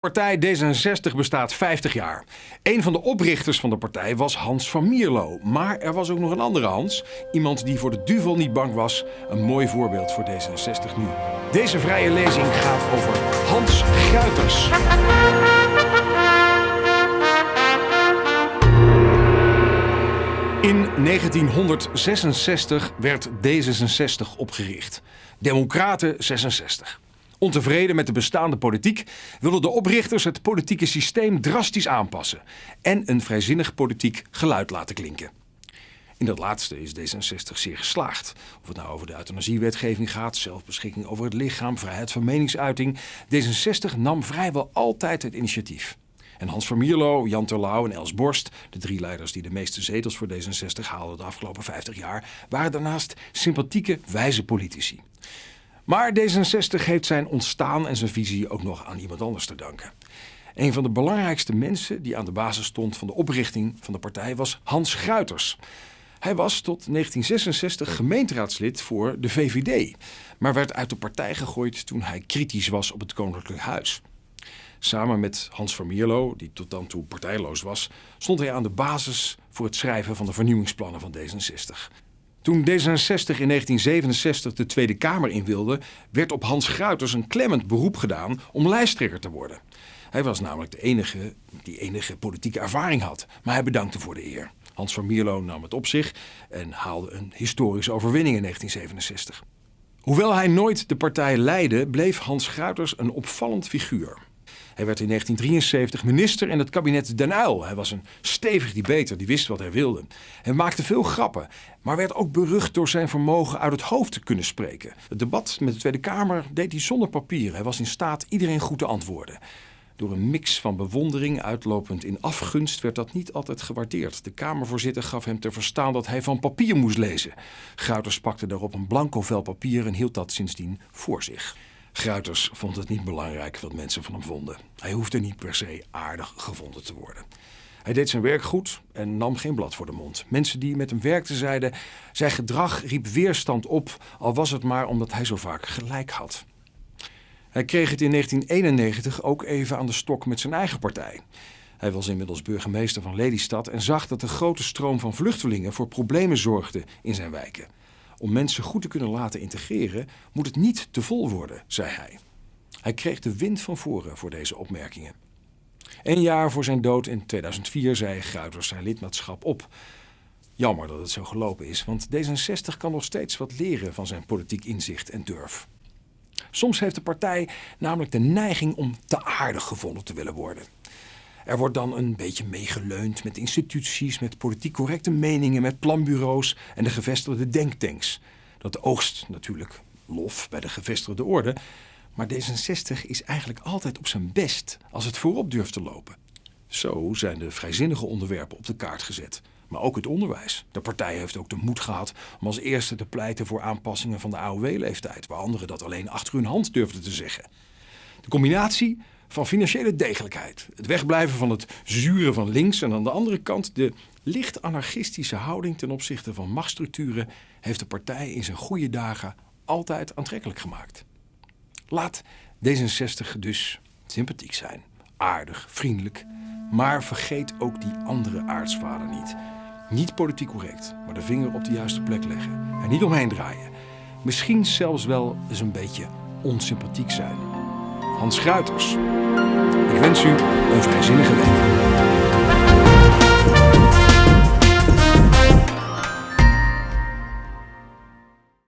Partij D66 bestaat 50 jaar. Een van de oprichters van de partij was Hans van Mierlo. Maar er was ook nog een andere Hans. Iemand die voor de duvel niet bang was. Een mooi voorbeeld voor D66 nu. Deze vrije lezing gaat over Hans Gruiters. In 1966 werd D66 opgericht. Democraten 66. Ontevreden met de bestaande politiek wilden de oprichters het politieke systeem drastisch aanpassen en een vrijzinnig politiek geluid laten klinken. In dat laatste is D66 zeer geslaagd. Of het nou over de euthanasiewetgeving gaat, zelfbeschikking over het lichaam, vrijheid van meningsuiting. D66 nam vrijwel altijd het initiatief. En Hans van Mierlo, Jan Terlouw en Els Borst, de drie leiders die de meeste zetels voor D66 haalden de afgelopen 50 jaar, waren daarnaast sympathieke, wijze politici. Maar D66 heeft zijn ontstaan en zijn visie ook nog aan iemand anders te danken. Een van de belangrijkste mensen die aan de basis stond van de oprichting van de partij was Hans Gruiters. Hij was tot 1966 gemeenteraadslid voor de VVD, maar werd uit de partij gegooid toen hij kritisch was op het Koninklijk Huis. Samen met Hans van Mierlo, die tot dan toe partijloos was, stond hij aan de basis voor het schrijven van de vernieuwingsplannen van D66. Toen D66 in 1967 de Tweede Kamer in wilde, werd op Hans Gruiters een klemmend beroep gedaan om lijsttrekker te worden. Hij was namelijk de enige die enige politieke ervaring had, maar hij bedankte voor de eer. Hans van Mierlo nam het op zich en haalde een historische overwinning in 1967. Hoewel hij nooit de partij leidde, bleef Hans Gruiters een opvallend figuur. Hij werd in 1973 minister in het kabinet Den. Hij was een stevig debater, die wist wat hij wilde. Hij maakte veel grappen, maar werd ook berucht door zijn vermogen uit het hoofd te kunnen spreken. Het debat met de Tweede Kamer deed hij zonder papier. Hij was in staat iedereen goed te antwoorden. Door een mix van bewondering uitlopend in afgunst werd dat niet altijd gewaardeerd. De Kamervoorzitter gaf hem te verstaan dat hij van papier moest lezen. Gruiters pakte daarop een blanco vel papier en hield dat sindsdien voor zich. Gruiters vond het niet belangrijk wat mensen van hem vonden. Hij hoefde niet per se aardig gevonden te worden. Hij deed zijn werk goed en nam geen blad voor de mond. Mensen die met hem werkten zeiden: zijn gedrag riep weerstand op, al was het maar omdat hij zo vaak gelijk had. Hij kreeg het in 1991 ook even aan de stok met zijn eigen partij. Hij was inmiddels burgemeester van Lelystad en zag dat de grote stroom van vluchtelingen voor problemen zorgde in zijn wijken. Om mensen goed te kunnen laten integreren moet het niet te vol worden, zei hij. Hij kreeg de wind van voren voor deze opmerkingen. Een jaar voor zijn dood in 2004 zei Gruiters zijn lidmaatschap op. Jammer dat het zo gelopen is, want D66 kan nog steeds wat leren van zijn politiek inzicht en durf. Soms heeft de partij namelijk de neiging om te aardig gevonden te willen worden. Er wordt dan een beetje meegeleund met instituties, met politiek correcte meningen, met planbureaus en de gevestigde denktanks. Dat oogst natuurlijk lof bij de gevestigde orde, maar D66 is eigenlijk altijd op zijn best als het voorop durft te lopen. Zo zijn de vrijzinnige onderwerpen op de kaart gezet. Maar ook het onderwijs. De partij heeft ook de moed gehad om als eerste te pleiten voor aanpassingen van de AOW-leeftijd, waar anderen dat alleen achter hun hand durfden te zeggen. De combinatie van financiële degelijkheid, het wegblijven van het zuren van links en aan de andere kant de licht anarchistische houding ten opzichte van machtsstructuren heeft de partij in zijn goede dagen altijd aantrekkelijk gemaakt. Laat D66 dus sympathiek zijn, aardig, vriendelijk, maar vergeet ook die andere aartsvader niet. Niet politiek correct, maar de vinger op de juiste plek leggen. Er niet omheen draaien. Misschien zelfs wel eens een beetje onsympathiek zijn. Hans Gruiters. Ik wens u een vrijzinnige week.